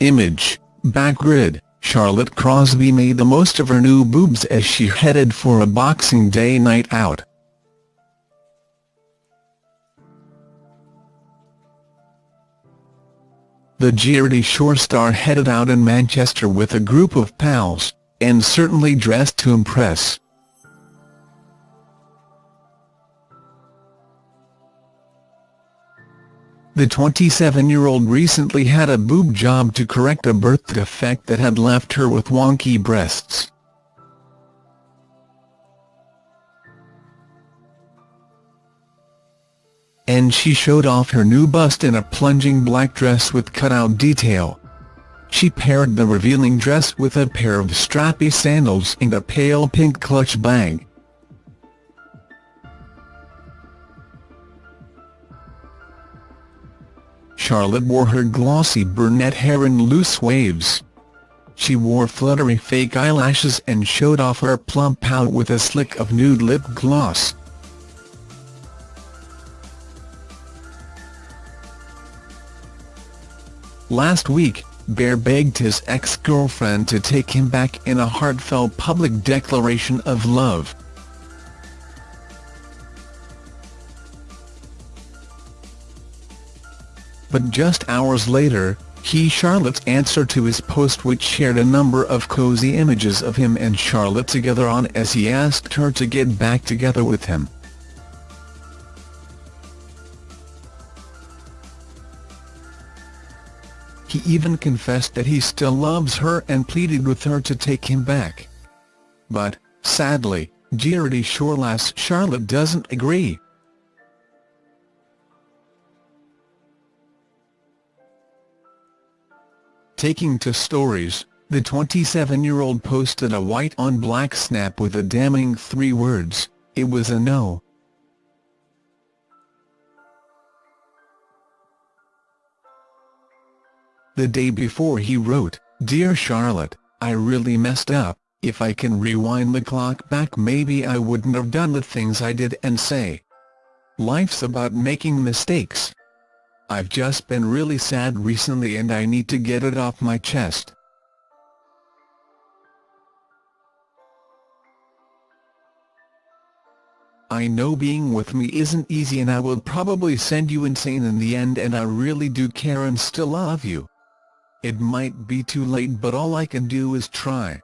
Image, Backgrid, Charlotte Crosby made the most of her new boobs as she headed for a Boxing Day night out. The Geordie Shore star headed out in Manchester with a group of pals, and certainly dressed to impress. The 27-year-old recently had a boob job to correct a birth defect that had left her with wonky breasts. And she showed off her new bust in a plunging black dress with cutout detail. She paired the revealing dress with a pair of strappy sandals and a pale pink clutch bag. Charlotte wore her glossy brunette hair in loose waves. She wore fluttery fake eyelashes and showed off her plump pout with a slick of nude lip gloss. Last week, Bear begged his ex-girlfriend to take him back in a heartfelt public declaration of love. But just hours later, he Charlotte's answer to his post which shared a number of cozy images of him and Charlotte together on as he asked her to get back together with him. He even confessed that he still loves her and pleaded with her to take him back. But, sadly, Geordie Shore lass Charlotte doesn't agree. Taking to stories, the 27-year-old posted a white-on-black snap with a damning three words, it was a no. The day before he wrote, Dear Charlotte, I really messed up, if I can rewind the clock back maybe I wouldn't have done the things I did and say. Life's about making mistakes. I've just been really sad recently and I need to get it off my chest. I know being with me isn't easy and I will probably send you insane in the end and I really do care and still love you. It might be too late but all I can do is try.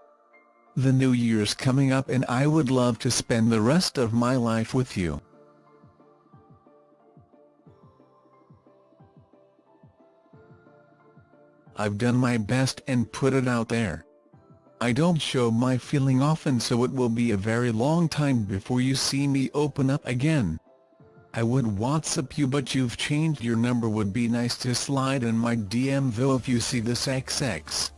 The new year's coming up and I would love to spend the rest of my life with you. I've done my best and put it out there. I don't show my feeling often so it will be a very long time before you see me open up again. I would WhatsApp you but you've changed your number would be nice to slide in my DM though if you see this XX.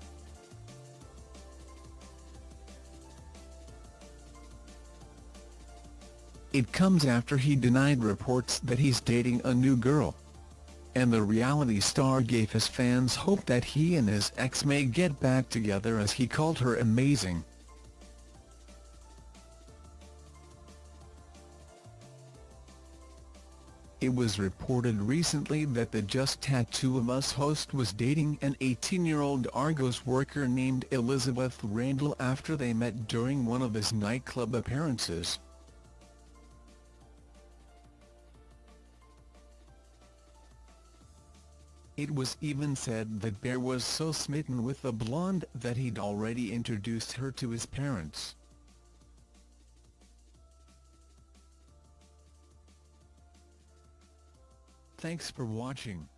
It comes after he denied reports that he's dating a new girl and the reality star gave his fans hope that he and his ex may get back together as he called her amazing. It was reported recently that the Just Tattoo of Us host was dating an 18-year-old Argos worker named Elizabeth Randall after they met during one of his nightclub appearances. It was even said that Bear was so smitten with the blonde that he'd already introduced her to his parents. Thanks for watching.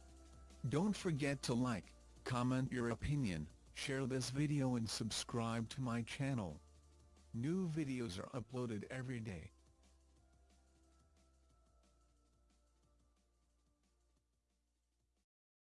Don't forget to like, comment your opinion, share this video and subscribe to my channel. New videos are uploaded every day.